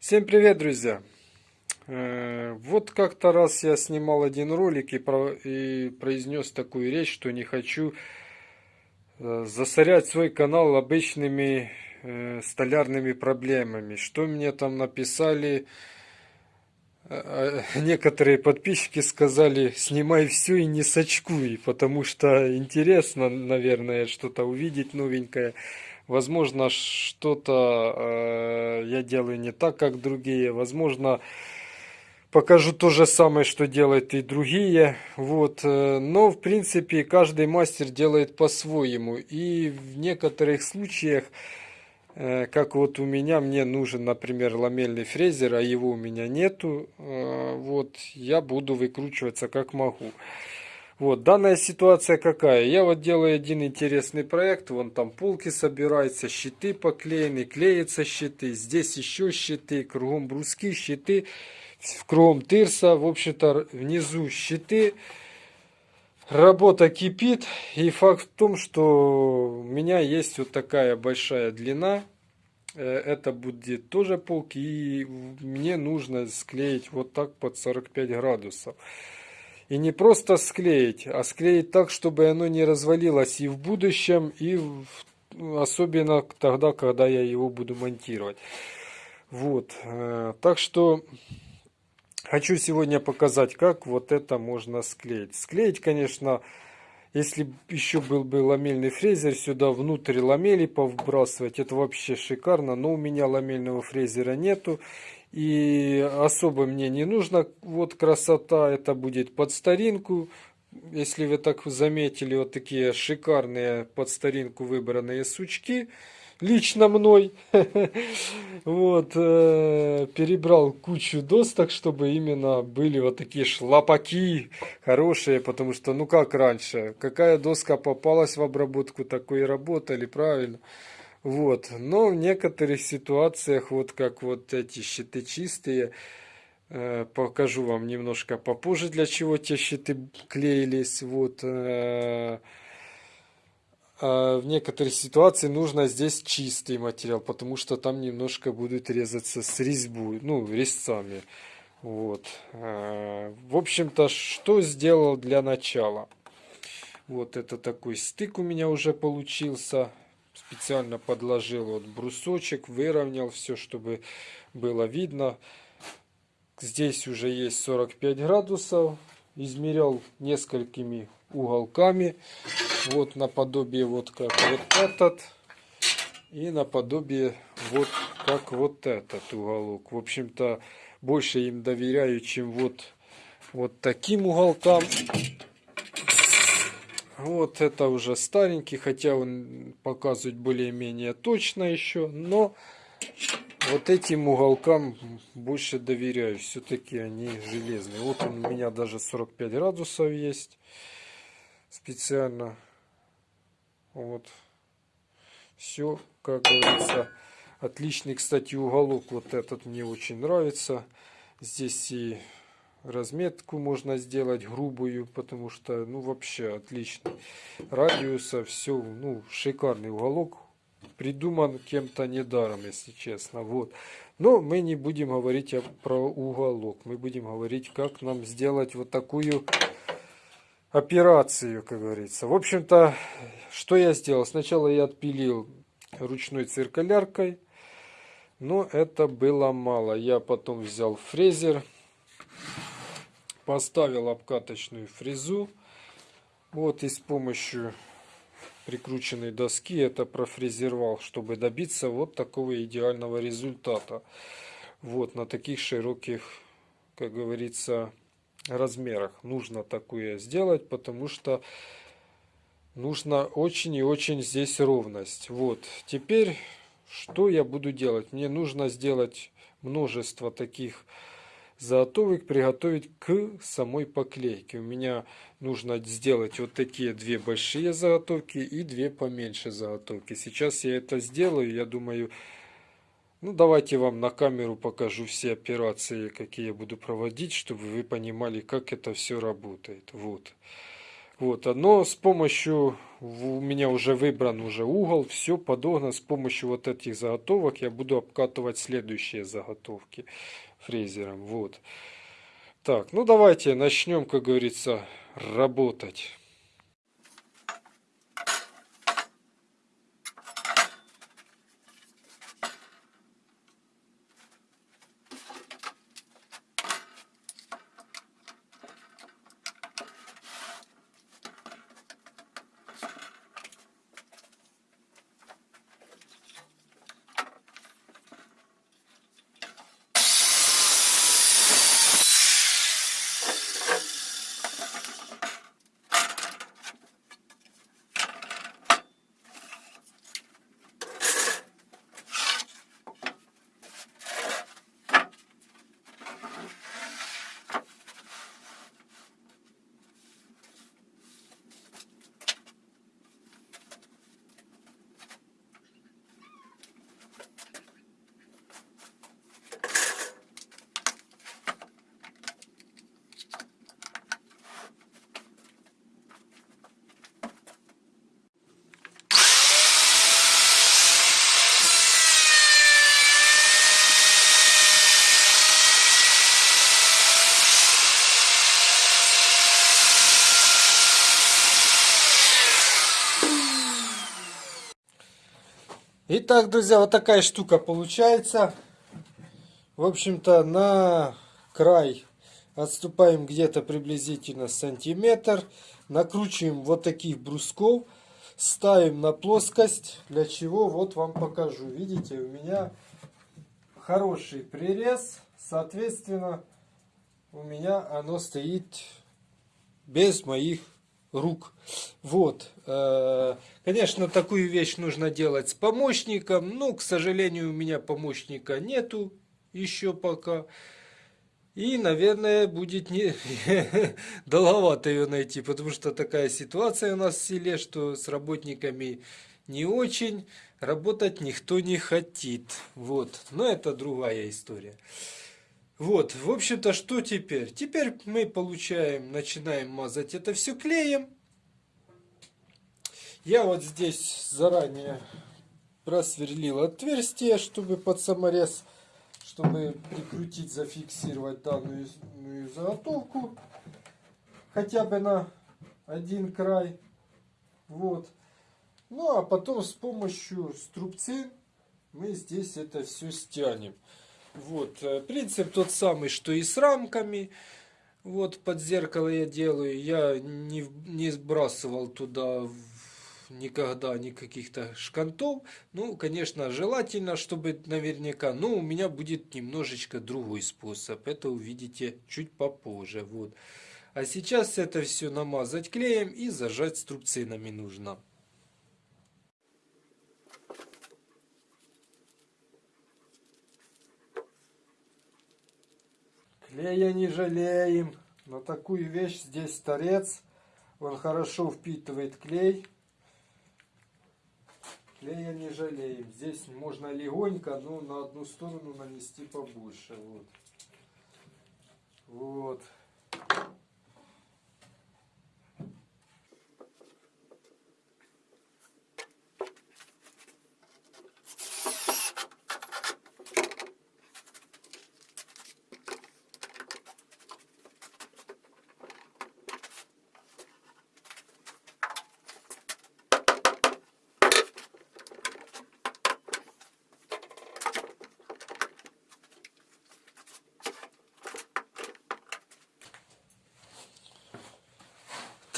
Всем привет, друзья! Э, Вот как-то раз я снимал один ролик и, про- и произнес такую речь, что не хочу э, засорять свой канал обычными э, столярными проблемами. Что мне там написали? Некоторые подписчики сказали, снимай все и не сочкуй, потому что интересно, наверное, что-то увидеть новенькое. Возможно, что-то э, я делаю не так, как другие. Возможно, покажу то же самое, что делают и другие. Вот. э, Но, в принципе, каждый мастер делает по-своему. И в некоторых случаях, э, как вот у меня, мне нужен, например, ламельный фрезер, а его у меня нету. э, Вот. Я буду выкручиваться как могу. Вот, данная ситуация какая? Я вот делаю один интересный проект, вон там полки собираются, щиты поклеены, клеятся щиты, здесь еще щиты, кругом бруски, щиты, кругом тырса, в общем-то внизу щиты. Работа кипит, и факт в том, что у меня есть вот такая большая длина, Э, это будет тоже полки, и мне нужно склеить вот так под 45 градусов. И не просто склеить, а склеить так, чтобы оно не развалилось и в будущем, и в- особенно тогда, когда я его буду монтировать. Вот. э, Так что хочу сегодня показать, как вот это можно склеить. Склеить, конечно, если еще был бы ламельный фрезер, сюда внутрь ламели повбрасывать, это вообще шикарно. Но у меня ламельного фрезера нету. И особо мне не нужно. Вот красота, это будет под старинку. Если вы так заметили, вот такие шикарные под старинку выбранные сучки. Лично мной. Вот. э, Перебрал кучу досток, чтобы именно были вот такие шлапаки хорошие. Потому что, ну как раньше, какая доска попалась в обработку, такой и работали, правильно? Вот. Но в некоторых ситуациях, вот как вот эти щиты чистые, э, покажу вам немножко попозже, для чего те щиты клеились. Вот. э, а в некоторых ситуациях нужно здесь чистый материал, потому что там немножко будут резаться с резьбу, ну, резцами. Вот. Э, В общем-то, что сделал для начала? Вот это такой стык у меня уже получился. Специально подложил вот брусочек, выровнял все, чтобы было видно. Здесь уже есть 45 градусов. Измерял несколькими уголками. Вот наподобие вот как вот этот. И наподобие вот как вот этот уголок. В общем-то, больше им доверяю, чем вот, вот таким уголкам. Вот это уже старенький, хотя он показывает более-менее точно еще, но вот этим уголкам больше доверяю, все-таки они железные. Вот он у меня даже 45 градусов есть специально. Вот. Все, как говорится, отличный, кстати, уголок. Вот этот мне очень нравится. Здесь и разметку можно сделать грубую, потому что, ну, вообще отличный. Радиуса, все, ну, шикарный уголок. Придуман кем-то недаром, если честно. Вот. Но мы не будем говорить про уголок. Мы будем говорить, как нам сделать вот такую операцию, как говорится. В общем-то, что я сделал? Сначала я отпилил ручной циркуляркой, но это было мало. Я потом взял фрезер, поставил обкаточную фрезу. Вот и с помощью прикрученной доски это профрезеровал, чтобы добиться вот такого идеального результата. Вот на таких широких, как говорится, размерах нужно такое сделать, потому что нужно очень и очень здесь ровность. Вот, теперь что я буду делать? Мне нужно сделать множество таких заготовок, приготовить к самой поклейке. У меня нужно сделать вот такие две большие заготовки и две поменьше заготовки. Сейчас я это сделаю, я думаю, ну давайте вам на камеру покажу все операции, какие я буду проводить, чтобы вы понимали, как это все работает. Вот. Вот, но с помощью, у меня уже выбран уже угол, все подогнано. С помощью вот этих заготовок я буду обкатывать следующие заготовки фрезером. Вот. Так, ну давайте начнем, как говорится, работать. Итак, друзья, вот такая штука получается. В общем-то, на край отступаем где-то приблизительно сантиметр. Накручиваем вот таких брусков. Ставим на плоскость. Для чего? Вот вам покажу. Видите, у меня хороший прирез. Соответственно, у меня оно стоит без моих рук. Вот. Э, конечно, такую вещь нужно делать с помощником. Но, к сожалению, у меня помощника нету еще пока. И, наверное, будет не долговато ее найти, потому что такая ситуация у нас в селе, что с работниками не очень работать никто не хотит. Вот. Но это другая история. Вот, в общем-то, что теперь? Теперь мы получаем, начинаем мазать это все клеем. Я вот здесь заранее просверлил отверстие, чтобы под саморез, чтобы прикрутить, зафиксировать данную заготовку. Хотя бы на один край. Вот. Ну, а потом с помощью струбцин мы здесь это все стянем. Вот, э, принцип тот самый, что и с рамками. Вот под зеркало я делаю. Я не, не сбрасывал туда никогда никаких-то шкантов. Ну, конечно, желательно, чтобы наверняка. Но у меня будет немножечко другой способ. Это увидите чуть попозже. Вот. А сейчас это все намазать клеем и зажать струбцинами нужно. Клея не жалеем. На такую вещь здесь торец. Он хорошо впитывает клей. Клея не жалеем. Здесь можно легонько, но на одну сторону нанести побольше. Вот. Вот.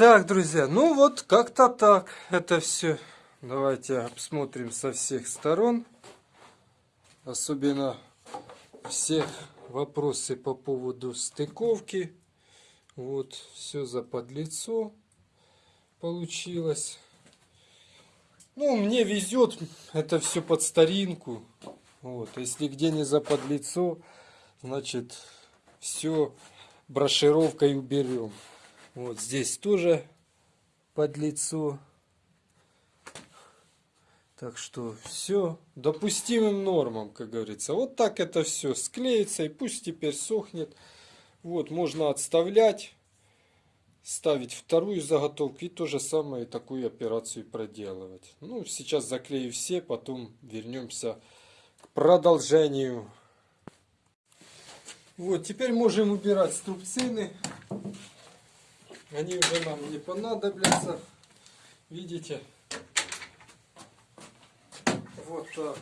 Так, друзья, ну вот как-то так это все. Давайте обсмотрим со всех сторон. Особенно все вопросы по поводу стыковки. Вот, все за подлицо получилось. Ну, мне везет, это все под старинку. Вот, если где не за подлицо, значит, все брошировкой уберем. Вот здесь тоже под лицо. Так что все допустимым нормам, как говорится. Вот так это все склеится и пусть теперь сохнет. Вот, можно отставлять. ставить вторую заготовку и то же самое такую операцию проделывать. Ну, сейчас заклею все, потом вернемся к продолжению. Вот, теперь можем убирать струбцины. Они уже нам не понадобятся. Видите? Вот так.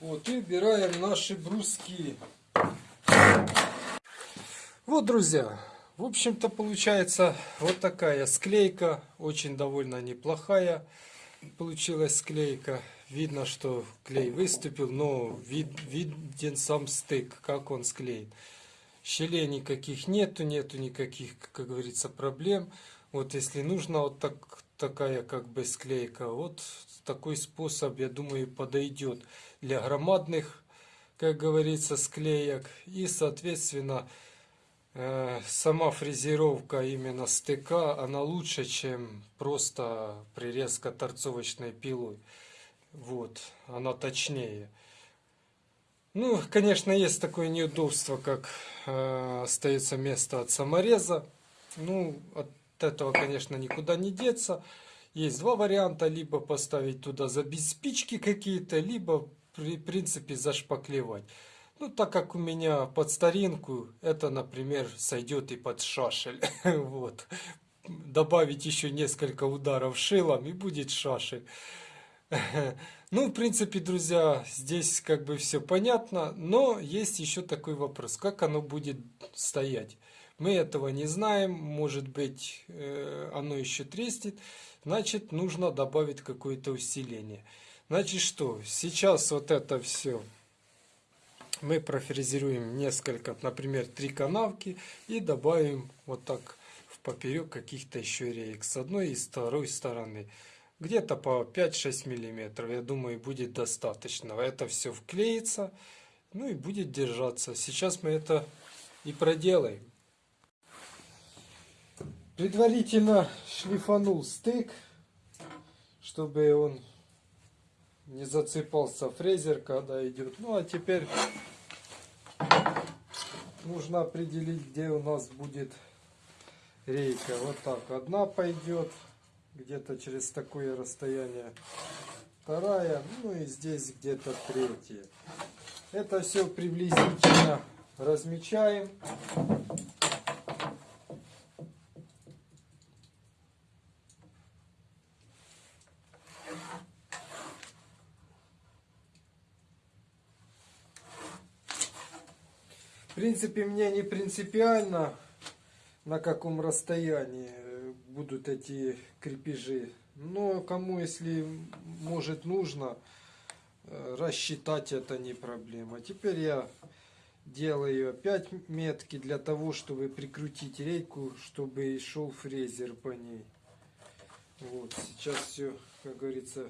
Вот, и убираем наши бруски. Вот, друзья, в общем-то получается вот такая склейка, очень довольно неплохая получилась склейка. Видно, что клей выступил, но вид, виден сам стык, как он склеен. Щелей никаких нету, нету никаких, как говорится, проблем. Вот если нужно вот так, такая как бы склейка, вот такой способ, я думаю, подойдет для громадных, как говорится, склеек. И, соответственно, Э, сама фрезеровка именно стыка, она лучше, чем просто прирезка торцовочной пилой. Вот, она точнее. Ну, конечно, есть такое неудобство, как э, остается место от самореза. Ну, от этого, конечно, никуда не деться. Есть два варианта. Либо поставить туда забить спички какие-то, либо, при принципе, зашпаклевать. Ну, так как у меня под старинку, это, например, сойдет и под шашель. вот. Добавить еще несколько ударов шилом и будет шашель. ну, в принципе, друзья, здесь как бы все понятно, но есть еще такой вопрос, как оно будет стоять. Мы этого не знаем, может быть, э, оно еще треснет, значит, нужно добавить какое-то усиление. Значит, что, сейчас вот это все мы профрезеруем несколько, например, три канавки и добавим вот так в поперек каких-то еще реек с одной и с второй стороны. Где-то по 5-6 миллиметров, я думаю, будет достаточно. Это все вклеится, ну и будет держаться. Сейчас мы это и проделаем. Предварительно шлифанул стык, чтобы он не зацепался фрезер, когда идет. Ну а теперь нужно определить, где у нас будет рейка. Вот так. Одна пойдет где-то через такое расстояние. Вторая, ну и здесь где-то третья. Это все приблизительно размечаем. В принципе, мне не принципиально, на каком расстоянии будут эти крепежи. Но кому, если может нужно, э, рассчитать это не проблема. Теперь я делаю опять метки для того, чтобы прикрутить рейку, чтобы шел фрезер по ней. Вот, сейчас все, как говорится,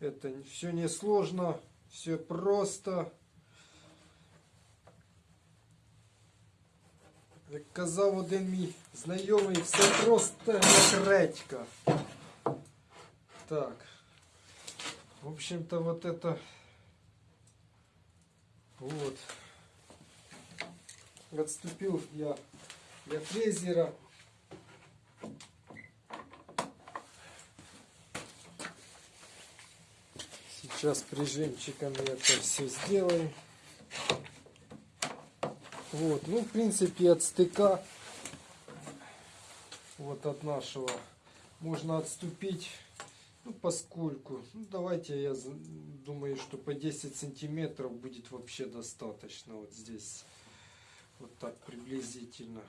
это все несложно, все просто. Як казав один мій знайомий, все просто як редька. Так. В общем-то, вот это... Вот. Отступил я для фрезера. Сейчас прижимчиком это все сделаем. Вот, ну, в принципе, от стыка, вот от нашего, можно отступить, ну, поскольку, ну, давайте, я думаю, что по 10 сантиметров будет вообще достаточно, вот здесь, вот так приблизительно.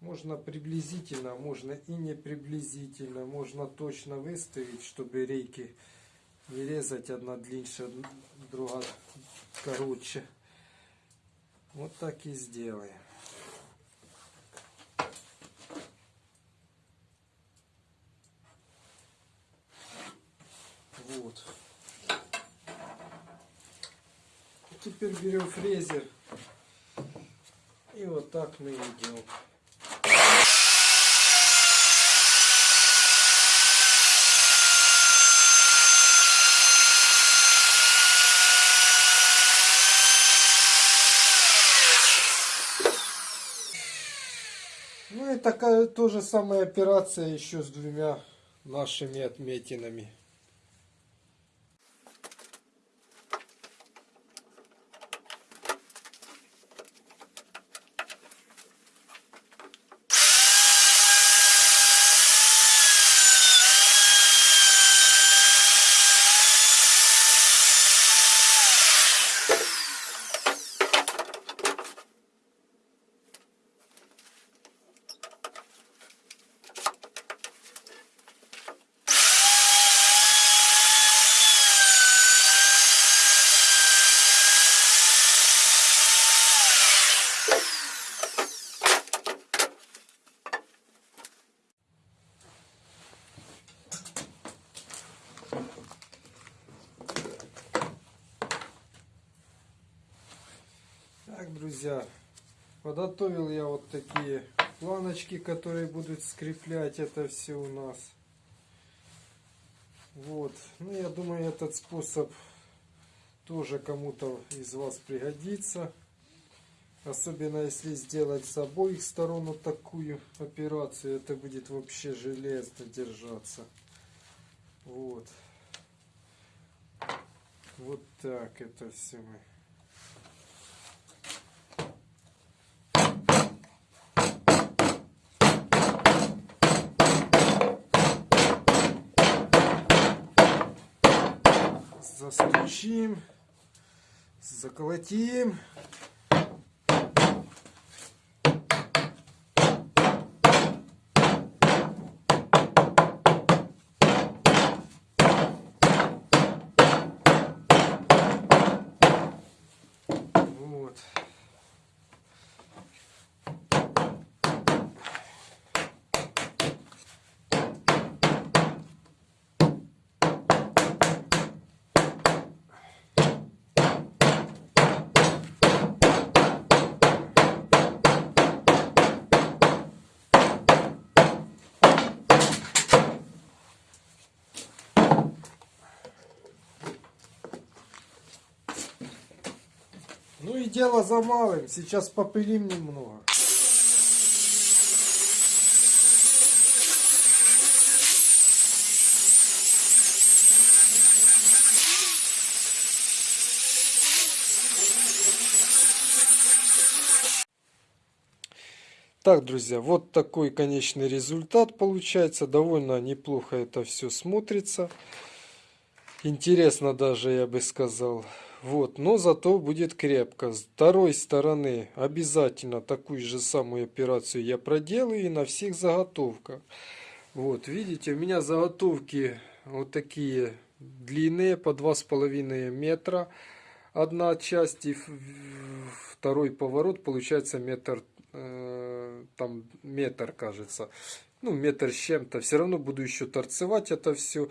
Можно приблизительно, а можно и не приблизительно, можно точно выставить, чтобы рейки не резать одна длиннее, другая короче. Вот так и сделаем. Вот. Теперь берем фрезер и вот так мы идем. И такая тоже самая операция еще с двумя нашими отметинами. Друзья, подготовил я вот такие планочки, которые будут скреплять это все у нас. Вот, ну я думаю, этот способ тоже кому-то из вас пригодится. Особенно если сделать с обоих сторон вот такую операцию, это будет вообще железно держаться. Вот. Вот так это все мы. Застучим, заколотим. Вот. Ну и дело за малым. Сейчас попылим немного. Так, друзья, вот такой конечный результат получается. Довольно неплохо это все смотрится. Интересно даже, я бы сказал. Вот, но зато будет крепко. С второй стороны обязательно такую же самую операцию я проделаю и на всех заготовках. Вот, видите, у меня заготовки вот такие длинные, по два с половиной метра. Одна часть и второй поворот получается метр Э, там метр, кажется. Ну, метр с чем-то. Все равно буду еще торцевать это все.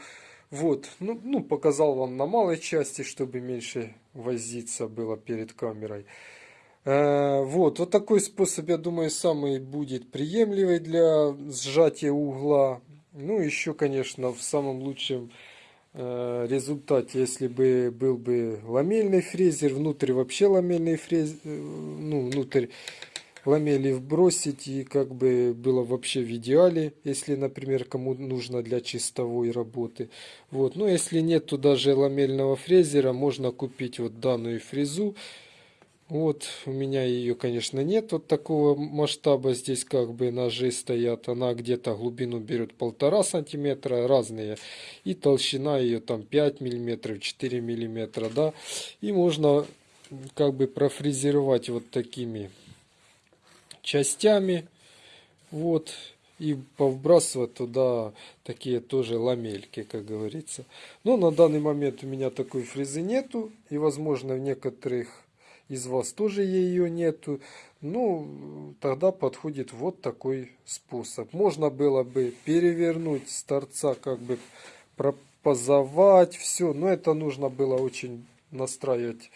Вот, ну, ну, показал вам на малой части, чтобы меньше возиться было перед камерой. Э, вот, вот такой способ, я думаю, самый будет приемлемый для сжатия угла. Ну, еще, конечно, в самом лучшем э, результате, если бы был бы ламельный фрезер, внутрь вообще ламельный фрезер, э, ну, внутрь ламели вбросить и как бы было вообще в идеале, если, например, кому нужно для чистовой работы. Вот. Но если нет, то даже ламельного фрезера можно купить вот данную фрезу. Вот, у меня ее, конечно, нет вот такого масштаба. Здесь как бы ножи стоят. Она где-то глубину берет полтора сантиметра, разные. И толщина ее там 5 миллиметров, 4 миллиметра, да. И можно как бы профрезеровать вот такими частями. Вот. И повбрасывать туда такие тоже ламельки, как говорится. Но на данный момент у меня такой фрезы нету. И возможно в некоторых из вас тоже ее нету. Ну, тогда подходит вот такой способ. Можно было бы перевернуть с торца, как бы пропозовать все. Но это нужно было очень настраивать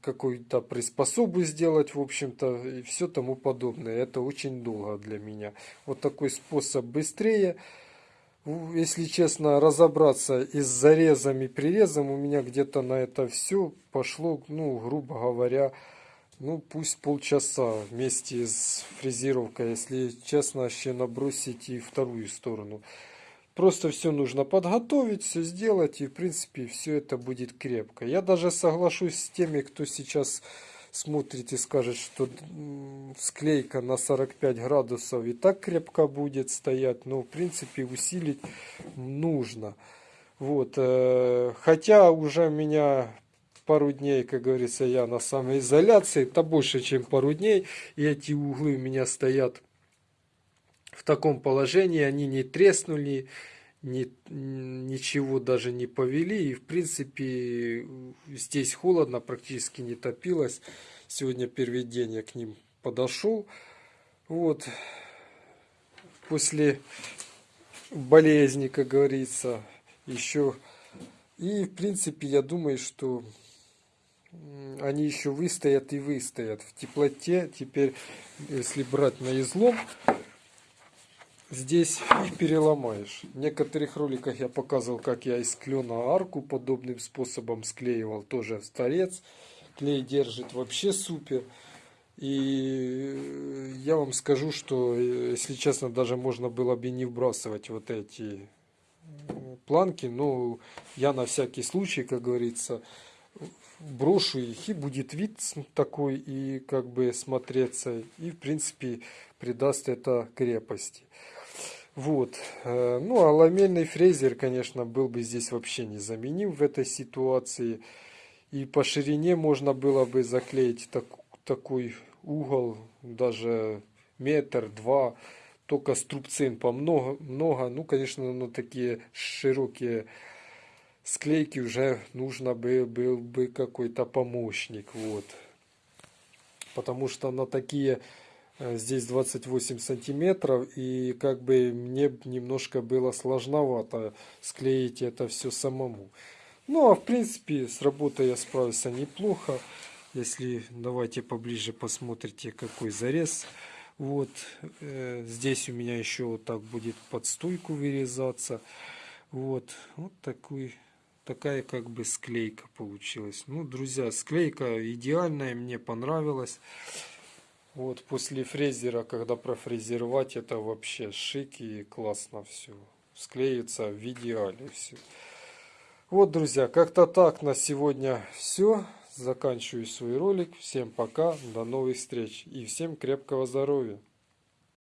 какую-то приспособу сделать, в общем-то, и все тому подобное. Это очень долго для меня. Вот такой способ быстрее. Если честно, разобраться и с зарезом и прирезом, у меня где-то на это все пошло, ну, грубо говоря, ну пусть полчаса вместе с фрезеровкой, если честно, еще набросить и вторую сторону. Просто все нужно подготовить, все сделать, и в принципе все это будет крепко. Я даже соглашусь с теми, кто сейчас смотрит и скажет, что склейка на 45 градусов и так крепко будет стоять, но в принципе усилить нужно. Вот, э, хотя уже меня пару дней, как говорится, я на самоизоляции, это больше, чем пару дней, и эти углы у меня стоят в таком положении, они не треснули, ни, ничего даже не повели. И в принципе здесь холодно, практически не топилось. Сегодня первый день я к ним подошел. Вот. После болезни, как говорится, еще. И в принципе я думаю, что они еще выстоят и выстоят в теплоте. Теперь, если брать на излом, здесь их переломаешь. В некоторых роликах я показывал, как я из клена арку подобным способом склеивал. Тоже в торец. Клей держит вообще супер. И я вам скажу, что, если честно, даже можно было бы не вбрасывать вот эти планки. Но я на всякий случай, как говорится, брошу их, и будет вид такой, и как бы смотреться, и в принципе придаст это крепости. Вот. Э, ну, а ламельный фрезер, конечно, был бы здесь вообще незаменим в этой ситуации. И по ширине можно было бы заклеить так, такой угол, даже метр, два, только струбцин по много, много. Ну, конечно, на такие широкие склейки уже нужно бы, был бы какой-то помощник. Вот. Потому что на такие здесь 28 сантиметров и как бы мне немножко было сложновато склеить это все самому. Ну а в принципе с работой я справился неплохо. Если давайте поближе посмотрите какой зарез. Вот э, здесь у меня еще вот так будет под стойку вырезаться. Вот вот такой такая как бы склейка получилась. Ну друзья склейка идеальная мне понравилась вот после фрезера, когда профрезеровать, это вообще шик и классно все. Склеится в идеале все. Вот, друзья, как-то так на сегодня все. Заканчиваю свой ролик. Всем пока, до новых встреч и всем крепкого здоровья.